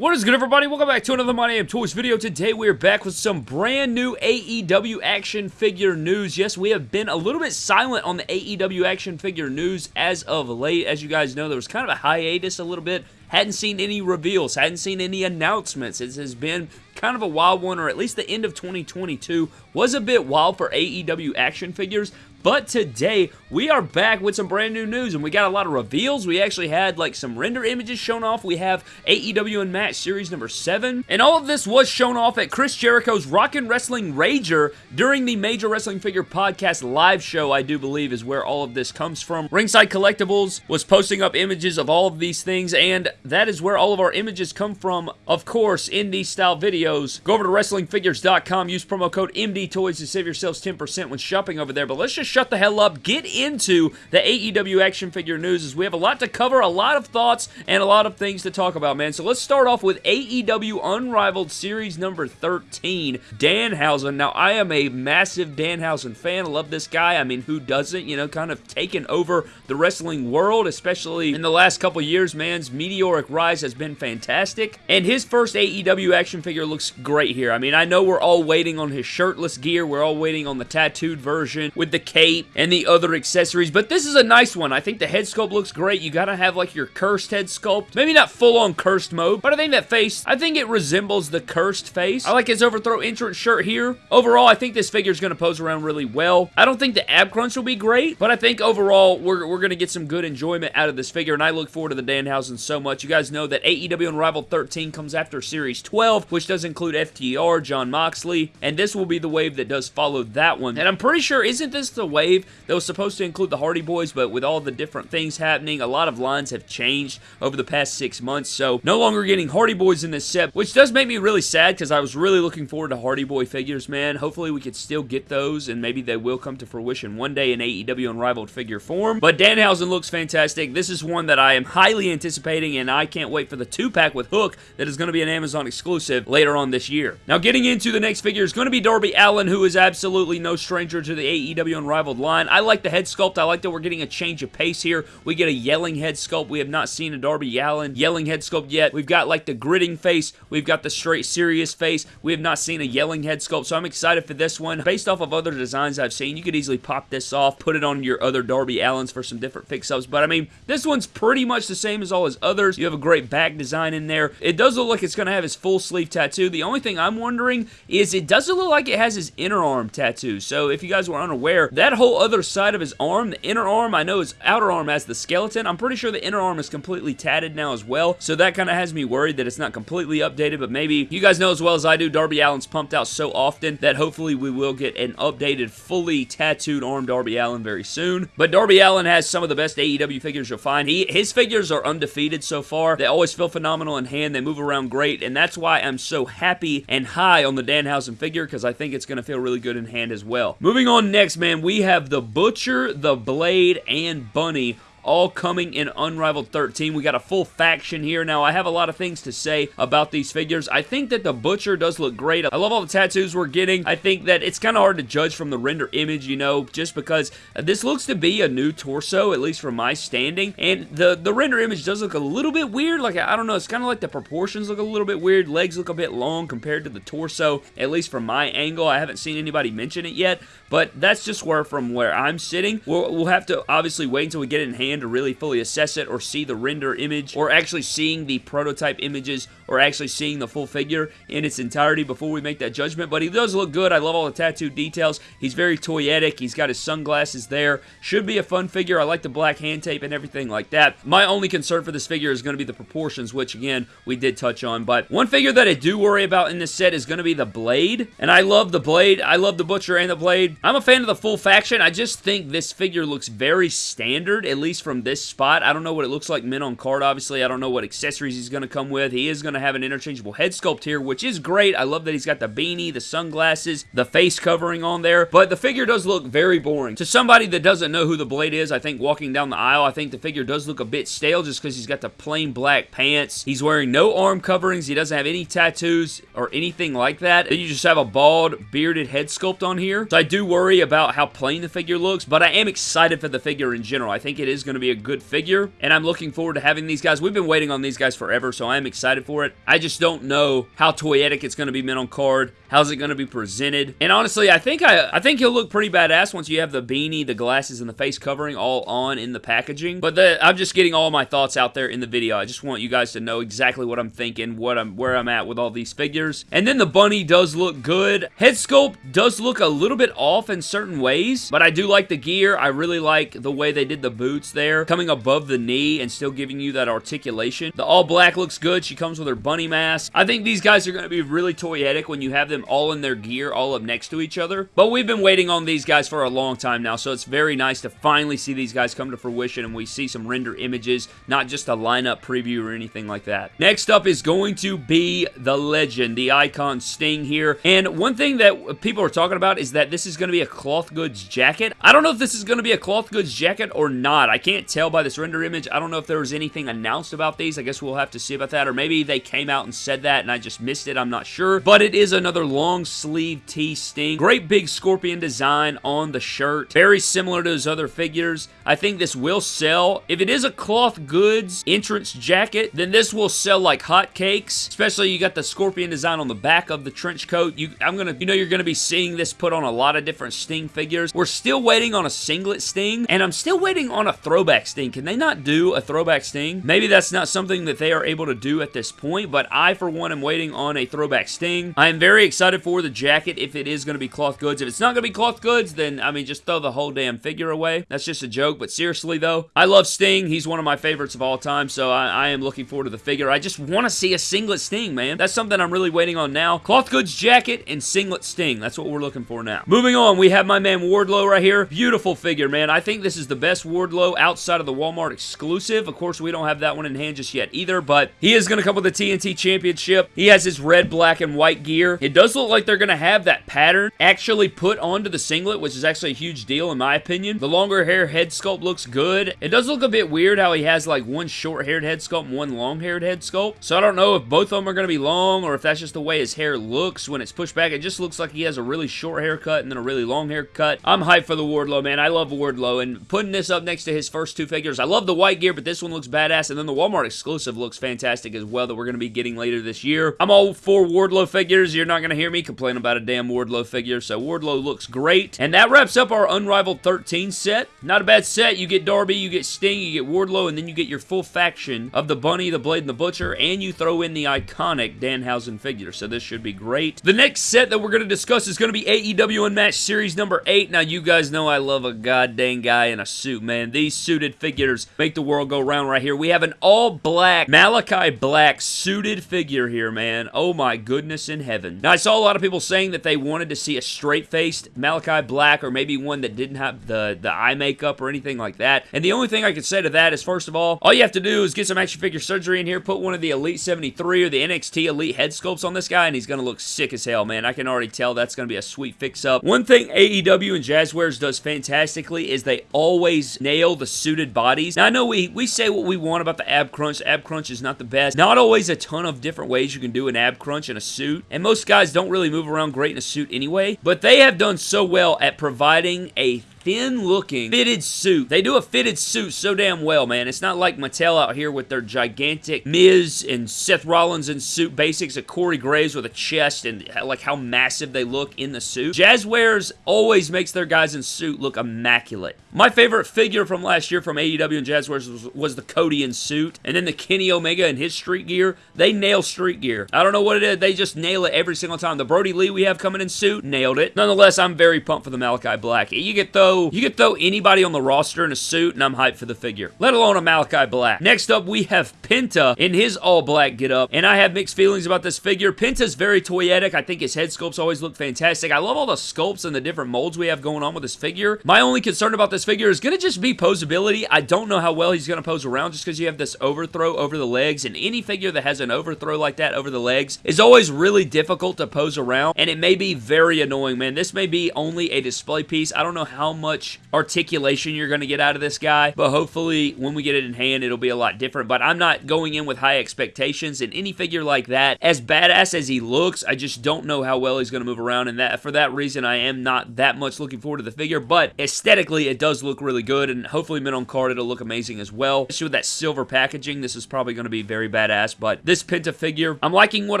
What is good everybody? Welcome back to another My Damn Toys video. Today we are back with some brand new AEW action figure news. Yes, we have been a little bit silent on the AEW action figure news as of late. As you guys know, there was kind of a hiatus a little bit. Hadn't seen any reveals, hadn't seen any announcements. It has been kind of a wild one, or at least the end of 2022 was a bit wild for AEW action figures. But today, we are back with some brand new news, and we got a lot of reveals. We actually had, like, some render images shown off. We have AEW Unmatched Series number 7. And all of this was shown off at Chris Jericho's Rockin' Wrestling Rager during the Major Wrestling Figure Podcast live show, I do believe, is where all of this comes from. Ringside Collectibles was posting up images of all of these things, and that is where all of our images come from, of course, in these style videos. Go over to WrestlingFigures.com, use promo code MDTOYS to save yourselves 10% when shopping over there. But let's just shut the hell up, get into the AEW action figure news as we have a lot to cover, a lot of thoughts, and a lot of things to talk about, man. So let's start off with AEW Unrivaled Series number 13, Danhausen. Now, I am a massive Danhausen fan. I love this guy. I mean, who doesn't? You know, kind of taken over the wrestling world, especially in the last couple years, man's meteoric rise has been fantastic. And his first AEW action figure looks great here. I mean, I know we're all waiting on his shirtless gear. We're all waiting on the tattooed version with the cape and the other accessories, but this is a nice one. I think the head sculpt looks great. You gotta have like your cursed head sculpt. Maybe not full-on cursed mode, but I think that face, I think it resembles the cursed face. I like his overthrow entrance shirt here. Overall, I think this figure is gonna pose around really well. I don't think the ab crunch will be great, but I think overall, we're, we're gonna get some good enjoyment out of this figure, and I look forward to the Danhausen so much. You guys know that AEW Unrivaled 13 comes after Series 12, which does include FTR, Jon Moxley, and this will be the wave that does follow that one. And I'm pretty sure, isn't this the wave that was supposed to include the Hardy Boys, but with all the different things happening, a lot of lines have changed over the past six months, so no longer getting Hardy Boys in this set, which does make me really sad because I was really looking forward to Hardy Boy figures, man. Hopefully we could still get those, and maybe they will come to fruition one day in AEW Unrivaled figure form. But Danhausen looks fantastic. This is one that I am highly anticipating, and I can't wait for the two-pack with Hook that is going to be an Amazon exclusive later on this year. Now, getting into the next figure is going to be Darby Allin, who is absolutely no stranger to the AEW Unrivaled line. I like the head sculpt. I like that we're getting a change of pace here. We get a yelling head sculpt. We have not seen a Darby Allin yelling head sculpt yet. We've got like the gritting face. We've got the straight serious face. We have not seen a yelling head sculpt, so I'm excited for this one. Based off of other designs I've seen, you could easily pop this off, put it on your other Darby Allins for some different fix-ups, but I mean, this one's pretty much the same as all his others. You have a great back design in there. It does look like it's going to have his full sleeve tattoo. The only thing I'm wondering is it doesn't look like it has his inner arm tattoo, so if you guys were unaware, that whole other side of his arm, the inner arm, I know his outer arm has the skeleton. I'm pretty sure the inner arm is completely tatted now as well, so that kind of has me worried that it's not completely updated, but maybe you guys know as well as I do, Darby Allin's pumped out so often that hopefully we will get an updated, fully tattooed arm Darby Allin very soon. But Darby Allin has some of the best AEW figures you'll find. He His figures are undefeated so far. They always feel phenomenal in hand. They move around great, and that's why I'm so happy and high on the Danhausen figure, because I think it's going to feel really good in hand as well. Moving on next, man, we have the Butcher, the Blade, and Bunny all coming in Unrivaled 13. We got a full faction here. Now, I have a lot of things to say about these figures. I think that the Butcher does look great. I love all the tattoos we're getting. I think that it's kind of hard to judge from the render image, you know, just because this looks to be a new torso, at least from my standing, and the, the render image does look a little bit weird. Like, I don't know, it's kind of like the proportions look a little bit weird. Legs look a bit long compared to the torso, at least from my angle. I haven't seen anybody mention it yet, but that's just where, from where I'm sitting. We'll, we'll have to obviously wait until we get it in hand to really fully assess it or see the render image or actually seeing the prototype images or actually seeing the full figure in its entirety before we make that judgment. But he does look good. I love all the tattoo details. He's very toyetic. He's got his sunglasses there. Should be a fun figure. I like the black hand tape and everything like that. My only concern for this figure is going to be the proportions, which again, we did touch on. But one figure that I do worry about in this set is going to be the Blade. And I love the Blade. I love the Butcher and the Blade. I'm a fan of the full faction. I just think this figure looks very standard, at least from this spot. I don't know what it looks like mint on card, obviously. I don't know what accessories he's going to come with. He is going to have an interchangeable head sculpt here, which is great. I love that he's got the beanie, the sunglasses, the face covering on there, but the figure does look very boring. To somebody that doesn't know who the Blade is, I think walking down the aisle, I think the figure does look a bit stale just because he's got the plain black pants. He's wearing no arm coverings. He doesn't have any tattoos or anything like that. Then you just have a bald, bearded head sculpt on here. So I do worry about how plain the figure looks, but I am excited for the figure in general. I think it is going going to be a good figure, and I'm looking forward to having these guys. We've been waiting on these guys forever, so I am excited for it. I just don't know how toyetic it's going to be mint on card. How's it going to be presented? And honestly, I think I, I think he'll look pretty badass once you have the beanie, the glasses, and the face covering all on in the packaging. But the, I'm just getting all my thoughts out there in the video. I just want you guys to know exactly what I'm thinking, what I'm, where I'm at with all these figures. And then the bunny does look good. Head sculpt does look a little bit off in certain ways, but I do like the gear. I really like the way they did the boots there, coming above the knee and still giving you that articulation. The all black looks good. She comes with her bunny mask. I think these guys are going to be really toyetic when you have them all in their gear, all up next to each other. But we've been waiting on these guys for a long time now, so it's very nice to finally see these guys come to fruition and we see some render images, not just a lineup preview or anything like that. Next up is going to be the legend, the icon Sting here. And one thing that people are talking about is that this is going to be a cloth goods jacket. I don't know if this is going to be a cloth goods jacket or not. I can't tell by this render image. I don't know if there was anything announced about these. I guess we'll have to see about that. Or maybe they came out and said that and I just missed it. I'm not sure. But it is another long sleeve T-Sting. Great big scorpion design on the shirt. Very similar to his other figures. I think this will sell. If it is a cloth goods entrance jacket, then this will sell like hotcakes. Especially you got the scorpion design on the back of the trench coat. You, I'm gonna, you know, you're gonna be seeing this put on a lot of different Sting figures. We're still waiting on a singlet Sting, and I'm still waiting on a throwback Sting. Can they not do a throwback Sting? Maybe that's not something that they are able to do at this point, but I, for one, am waiting on a throwback Sting. I am very excited for the jacket if it is going to be cloth goods. If it's not going to be cloth goods, then, I mean, just throw the whole damn figure away. That's just a joke, but seriously, though, I love Sting. He's one of my favorites of all time, so I, I am looking forward to the figure. I just want to see a singlet Sting, man. That's something I'm really waiting on now. Cloth goods jacket and singlet Sting. That's what we're looking for now. Moving on, we have my man Wardlow right here. Beautiful figure, man. I think this is the best Wardlow outside of the Walmart exclusive. Of course, we don't have that one in hand just yet either, but he is going to come with the TNT Championship. He has his red, black, and white gear. It does look like they're going to have that pattern actually put onto the singlet, which is actually a huge deal in my opinion. The longer hair head sculpt looks good. It does look a bit weird how he has like one short-haired head sculpt and one long-haired head sculpt. So I don't know if both of them are going to be long or if that's just the way his hair looks when it's pushed back. It just looks like he has a really short haircut and then a really long haircut. I'm hyped for the Wardlow, man. I love Wardlow, and putting this up next to his first two figures, I love the white gear, but this one looks badass, and then the Walmart exclusive looks fantastic as well that we're going to be getting later this year. I'm all for Wardlow figures. You're not going to hear me complain about a damn Wardlow figure, so Wardlow looks great. And that wraps up our Unrivaled 13 set. Not a bad set. You get Darby, you get Sting, you get Wardlow, and then you get your full faction of the Bunny, the Blade, and the Butcher, and you throw in the iconic Danhausen figure, so this should be great. The next set that we're going to discuss is going to be AEW Unmatched Series number 8. Now, you guys know I love a goddamn guy in a suit, man. These suited figures make the world go round right here. We have an all-black, Malachi Black suited figure here, man. Oh my goodness in heaven. Now, I saw a lot of people saying that they wanted to see a straight-faced Malachi Black or maybe one that didn't have the, the eye makeup or anything like that. And the only thing I could say to that is, first of all, all you have to do is get some action figure surgery in here, put one of the Elite 73 or the NXT Elite head sculpts on this guy, and he's going to look sick as hell, man. I can already tell that's going to be a sweet fix-up. One thing AEW and Jazwares does fantastically is they always nail the suited bodies. Now, I know we, we say what we want about the ab crunch. Ab crunch is not the best. Not always a ton of different ways you can do an ab crunch in a suit, and most guys don't really move around great in a suit anyway, but they have done so well at providing a thin looking fitted suit. They do a fitted suit so damn well, man. It's not like Mattel out here with their gigantic Miz and Seth Rollins in suit basics of Corey Graves with a chest and uh, like how massive they look in the suit. Jazwares always makes their guys in suit look immaculate. My favorite figure from last year from AEW and Jazwares was, was the Cody in suit and then the Kenny Omega in his street gear. They nail street gear. I don't know what it is. They just nail it every single time. The Brodie Lee we have coming in suit, nailed it. Nonetheless, I'm very pumped for the Malachi Black. You get those you could throw anybody on the roster in a suit, and I'm hyped for the figure. Let alone a Malachi Black. Next up, we have Penta in his all-black get-up, and I have mixed feelings about this figure. Penta's very toyetic. I think his head sculpts always look fantastic. I love all the sculpts and the different molds we have going on with this figure. My only concern about this figure is going to just be posability. I don't know how well he's going to pose around just because you have this overthrow over the legs, and any figure that has an overthrow like that over the legs is always really difficult to pose around, and it may be very annoying, man. This may be only a display piece. I don't know how much articulation you're going to get out of this guy, but hopefully when we get it in hand, it'll be a lot different. But I'm not going in with high expectations, in any figure like that, as badass as he looks, I just don't know how well he's going to move around, and that for that reason, I am not that much looking forward to the figure, but aesthetically, it does look really good, and hopefully mint on card, it'll look amazing as well. Especially with that silver packaging, this is probably going to be very badass, but this Penta figure, I'm liking what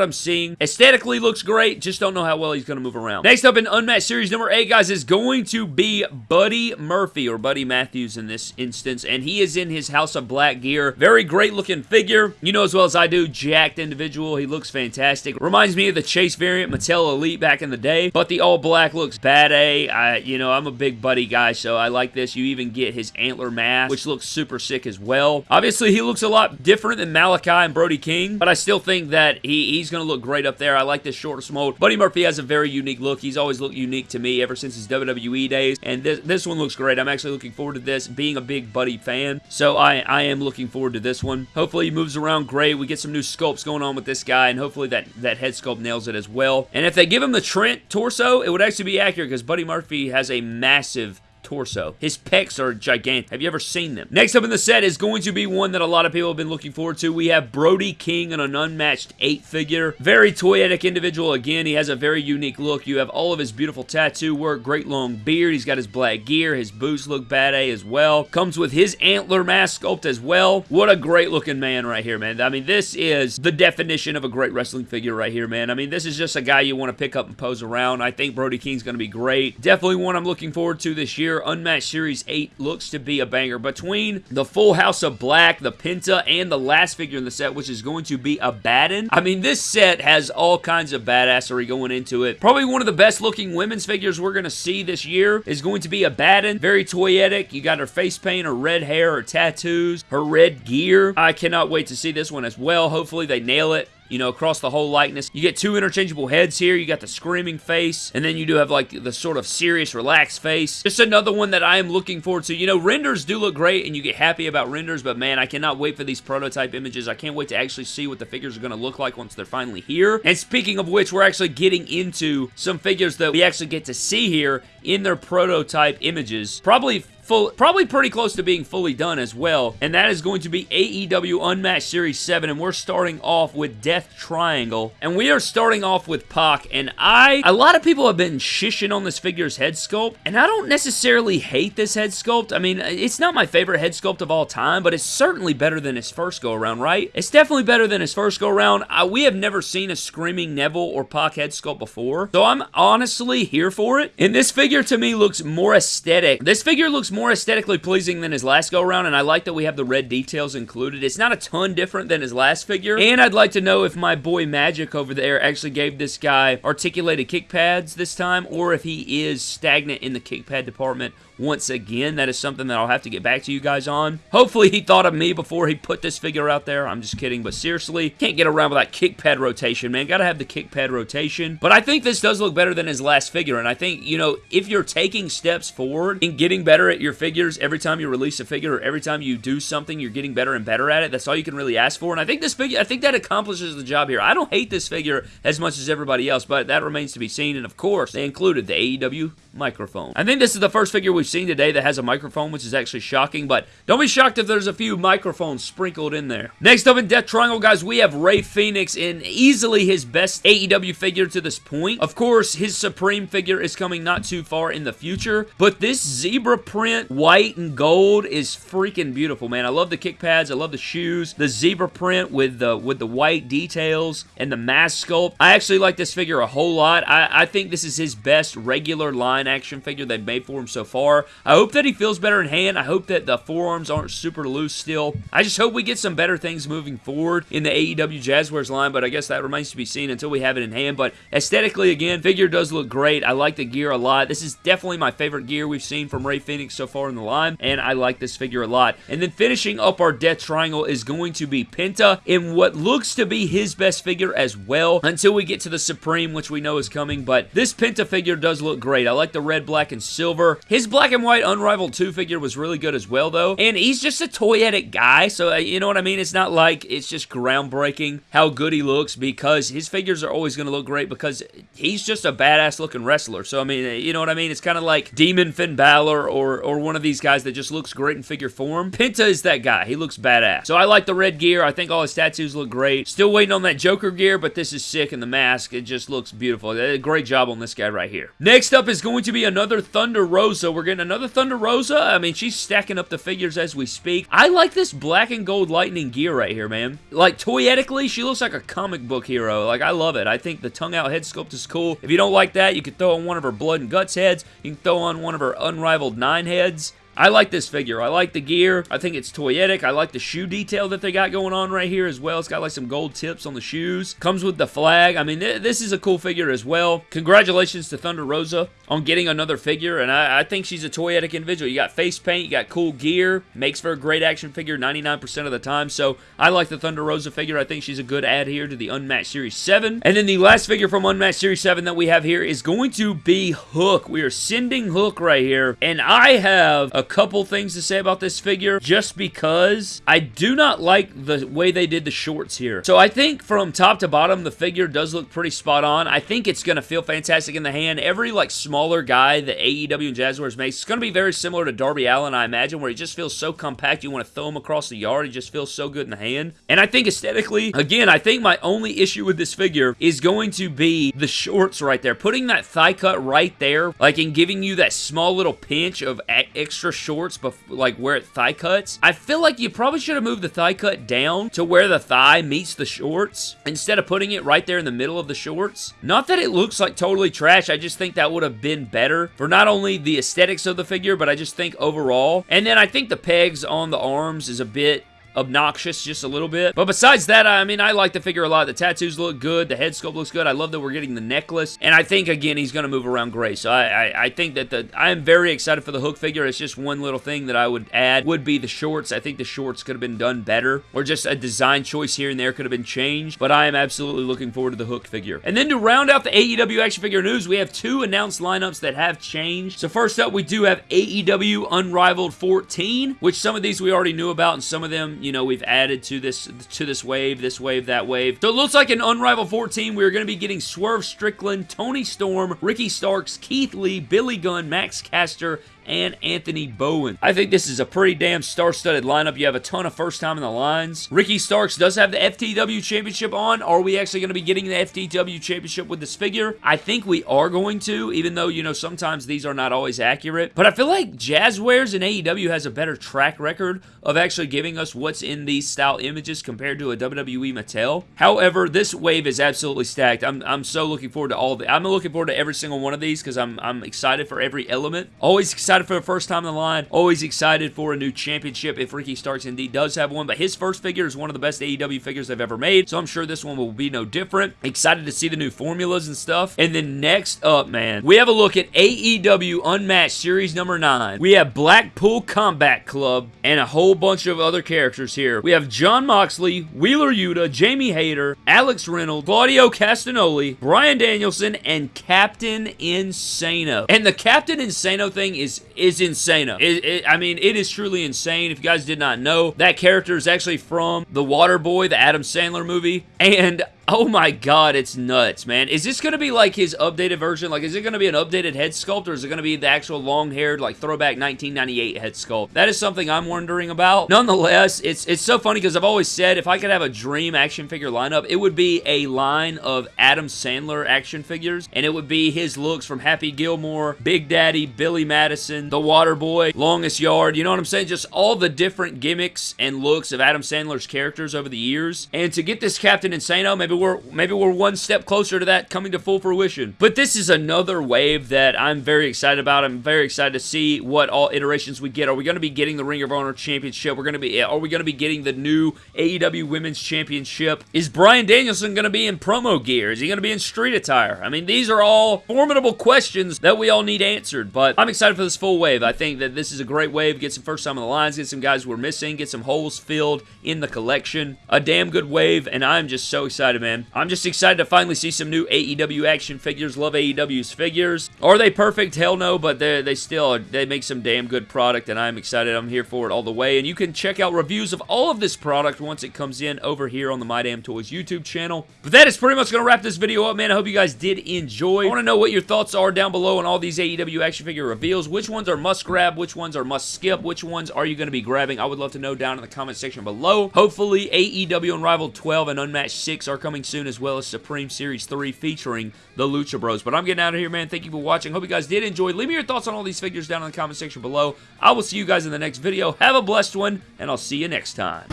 I'm seeing. Aesthetically looks great, just don't know how well he's going to move around. Next up in Unmatched Series number 8, guys, is going to be Buddy Murphy, or Buddy Matthews in this instance, and he is in his House of Black gear. Very great looking figure. You know as well as I do, jacked individual. He looks fantastic. Reminds me of the Chase variant Mattel Elite back in the day, but the all black looks bad A. I, you know, I'm a big Buddy guy, so I like this. You even get his antler mask, which looks super sick as well. Obviously, he looks a lot different than Malachi and Brody King, but I still think that he, he's going to look great up there. I like this shorter mold. Buddy Murphy has a very unique look. He's always looked unique to me ever since his WWE days, and this, this one looks great. I'm actually looking forward to this, being a big Buddy fan, so I, I am looking forward to this one. Hopefully, he moves around great. We get some new sculpts going on with this guy, and hopefully that, that head sculpt nails it as well. And if they give him the Trent torso, it would actually be accurate because Buddy Murphy has a massive torso. His pecs are gigantic. Have you ever seen them? Next up in the set is going to be one that a lot of people have been looking forward to. We have Brody King in an unmatched 8 figure. Very toyetic individual. Again, he has a very unique look. You have all of his beautiful tattoo work, great long beard. He's got his black gear. His boots look bad A as well. Comes with his antler mask sculpt as well. What a great looking man right here, man. I mean, this is the definition of a great wrestling figure right here, man. I mean, this is just a guy you want to pick up and pose around. I think Brody King's going to be great. Definitely one I'm looking forward to this year. Unmatched Series 8 looks to be a banger. Between the full House of Black, the Penta, and the last figure in the set, which is going to be Abaddon. I mean, this set has all kinds of badassery going into it. Probably one of the best looking women's figures we're going to see this year is going to be Abaddon. Very toyetic. You got her face paint, her red hair, her tattoos, her red gear. I cannot wait to see this one as well. Hopefully they nail it you know, across the whole likeness. You get two interchangeable heads here. You got the screaming face, and then you do have, like, the sort of serious, relaxed face. Just another one that I am looking forward to. You know, renders do look great, and you get happy about renders, but man, I cannot wait for these prototype images. I can't wait to actually see what the figures are going to look like once they're finally here. And speaking of which, we're actually getting into some figures that we actually get to see here in their prototype images. Probably full, probably pretty close to being fully done as well, and that is going to be AEW Unmatched Series 7, and we're starting off with Death Triangle, and we are starting off with Pac, and I, a lot of people have been shishing on this figure's head sculpt, and I don't necessarily hate this head sculpt. I mean, it's not my favorite head sculpt of all time, but it's certainly better than his first go-around, right? It's definitely better than his first go-around. we have never seen a Screaming Neville or Pac head sculpt before, so I'm honestly here for it, and this figure to me looks more aesthetic. This figure looks more more aesthetically pleasing than his last go-around, and I like that we have the red details included. It's not a ton different than his last figure, and I'd like to know if my boy Magic over there actually gave this guy articulated kick pads this time, or if he is stagnant in the kick pad department once again. That is something that I'll have to get back to you guys on. Hopefully he thought of me before he put this figure out there. I'm just kidding, but seriously, can't get around without kick pad rotation, man. Gotta have the kick pad rotation. But I think this does look better than his last figure, and I think, you know, if you're taking steps forward in getting better at your figures every time you release a figure or every time you do something, you're getting better and better at it. That's all you can really ask for, and I think this figure, I think that accomplishes the job here. I don't hate this figure as much as everybody else, but that remains to be seen, and of course, they included the AEW microphone. I think this is the first figure we've seen today that has a microphone, which is actually shocking, but don't be shocked if there's a few microphones sprinkled in there. Next up in Death Triangle, guys, we have Rey Fenix in easily his best AEW figure to this point. Of course, his Supreme figure is coming not too far in the future, but this zebra print, white and gold, is freaking beautiful, man. I love the kick pads. I love the shoes. The zebra print with the with the white details and the mask sculpt. I actually like this figure a whole lot. I, I think this is his best regular line action figure they've made for him so far. I hope that he feels better in hand. I hope that the forearms aren't super loose still. I just hope we get some better things moving forward in the AEW Jazwares line, but I guess that remains to be seen until we have it in hand. But aesthetically, again, figure does look great. I like the gear a lot. This is definitely my favorite gear we've seen from Rey Fenix so far in the line, and I like this figure a lot. And then finishing up our Death Triangle is going to be Penta in what looks to be his best figure as well until we get to the Supreme, which we know is coming. But this Penta figure does look great. I like the red, black, and silver. His black black and white Unrivaled 2 figure was really good as well, though. And he's just a toyetic guy, so uh, you know what I mean? It's not like it's just groundbreaking how good he looks because his figures are always going to look great because he's just a badass looking wrestler. So, I mean, uh, you know what I mean? It's kind of like Demon Finn Balor or, or one of these guys that just looks great in figure form. Penta is that guy. He looks badass. So I like the red gear. I think all his tattoos look great. Still waiting on that Joker gear, but this is sick and the mask, it just looks beautiful. Great job on this guy right here. Next up is going to be another Thunder Rosa. We're another Thunder Rosa. I mean, she's stacking up the figures as we speak. I like this black and gold lightning gear right here, man. Like, toyetically, she looks like a comic book hero. Like, I love it. I think the tongue out head sculpt is cool. If you don't like that, you could throw on one of her blood and guts heads. You can throw on one of her unrivaled nine heads. I like this figure. I like the gear. I think it's toyetic. I like the shoe detail that they got going on right here as well. It's got like some gold tips on the shoes. Comes with the flag. I mean, th this is a cool figure as well. Congratulations to Thunder Rosa on getting another figure, and I, I, think she's a toyetic individual. You got face paint, you got cool gear, makes for a great action figure 99% of the time, so I like the Thunder Rosa figure. I think she's a good add here to the Unmatched Series 7. And then the last figure from Unmatched Series 7 that we have here is going to be Hook. We are sending Hook right here, and I have a couple things to say about this figure just because I do not like the way they did the shorts here. So I think from top to bottom, the figure does look pretty spot on. I think it's going to feel fantastic in the hand. Every like smaller guy that AEW and Jazwares makes, it's going to be very similar to Darby Allin, I imagine, where he just feels so compact, you want to throw him across the yard. He just feels so good in the hand. And I think aesthetically, again, I think my only issue with this figure is going to be the shorts right there. Putting that thigh cut right there, like in giving you that small little pinch of extra shorts, but like where it thigh cuts. I feel like you probably should have moved the thigh cut down to where the thigh meets the shorts instead of putting it right there in the middle of the shorts. Not that it looks like totally trash, I just think that would have been better for not only the aesthetics of the figure, but I just think overall. And then I think the pegs on the arms is a bit obnoxious just a little bit. But besides that, I mean, I like the figure a lot. The tattoos look good. The head sculpt looks good. I love that we're getting the necklace. And I think, again, he's going to move around great. So I, I, I, think that the I am very excited for the Hook figure. It's just one little thing that I would add would be the shorts. I think the shorts could have been done better. Or just a design choice here and there could have been changed. But I am absolutely looking forward to the Hook figure. And then to round out the AEW action figure news, we have two announced lineups that have changed. So first up, we do have AEW Unrivaled 14, which some of these we already knew about and some of them you know, we've added to this to this wave, this wave, that wave. So it looks like an Unrivaled 14. We're going to be getting Swerve Strickland, Toni Storm, Ricky Starks, Keith Lee, Billy Gunn, Max Caster, and Anthony Bowen. I think this is a pretty damn star-studded lineup. You have a ton of first time in the lines. Ricky Starks does have the FTW Championship on. Are we actually going to be getting the FTW Championship with this figure? I think we are going to, even though, you know, sometimes these are not always accurate. But I feel like Jazwares and AEW has a better track record of actually giving us what's in these style images compared to a WWE Mattel. However, this wave is absolutely stacked. I'm, I'm so looking forward to all of the... I'm looking forward to every single one of these because I'm, I'm excited for every element. Always excited excited for the first time in the line. Always excited for a new championship if Ricky Starks indeed does have one. But his first figure is one of the best AEW figures they've ever made. So I'm sure this one will be no different. Excited to see the new formulas and stuff. And then next up, man, we have a look at AEW Unmatched Series number 9. We have Blackpool Combat Club and a whole bunch of other characters here. We have Jon Moxley, Wheeler Yuta, Jamie Hayter, Alex Reynolds, Claudio Castagnoli, Bryan Danielson, and Captain Insano. And the Captain Insano thing is is insane. It, it, I mean, it is truly insane. If you guys did not know, that character is actually from The Water Boy, the Adam Sandler movie. And Oh my god, it's nuts, man. Is this going to be like his updated version? Like, is it going to be an updated head sculpt, or is it going to be the actual long-haired, like, throwback 1998 head sculpt? That is something I'm wondering about. Nonetheless, it's it's so funny because I've always said if I could have a dream action figure lineup, it would be a line of Adam Sandler action figures, and it would be his looks from Happy Gilmore, Big Daddy, Billy Madison, The Water Boy, Longest Yard, you know what I'm saying? Just all the different gimmicks and looks of Adam Sandler's characters over the years. And to get this Captain Insano, maybe we're maybe we're one step closer to that coming to full fruition. But this is another wave that I'm very excited about. I'm very excited to see what all iterations we get. Are we going to be getting the Ring of Honor Championship? We're going to be eh, are we going to be getting the new AEW Women's Championship? Is Bryan Danielson going to be in promo gear? Is he going to be in street attire? I mean, these are all formidable questions that we all need answered. But I'm excited for this full wave. I think that this is a great wave. Get some first time on the lines, get some guys we're missing, get some holes filled in the collection. A damn good wave, and I'm just so excited man. I'm just excited to finally see some new AEW action figures. Love AEW's figures. Are they perfect? Hell no, but they they still they make some damn good product, and I'm excited. I'm here for it all the way. And you can check out reviews of all of this product once it comes in over here on the My Damn Toys YouTube channel. But that is pretty much going to wrap this video up, man. I hope you guys did enjoy. I want to know what your thoughts are down below on all these AEW action figure reveals. Which ones are must grab? Which ones are must skip? Which ones are you going to be grabbing? I would love to know down in the comment section below. Hopefully, AEW Unrivaled 12 and Unmatched 6 are coming soon, as well as Supreme Series 3 featuring the Lucha Bros. But I'm getting out of here, man. Thank you for watching. Hope you guys did enjoy. Leave me your thoughts on all these figures down in the comment section below. I will see you guys in the next video. Have a blessed one, and I'll see you next time.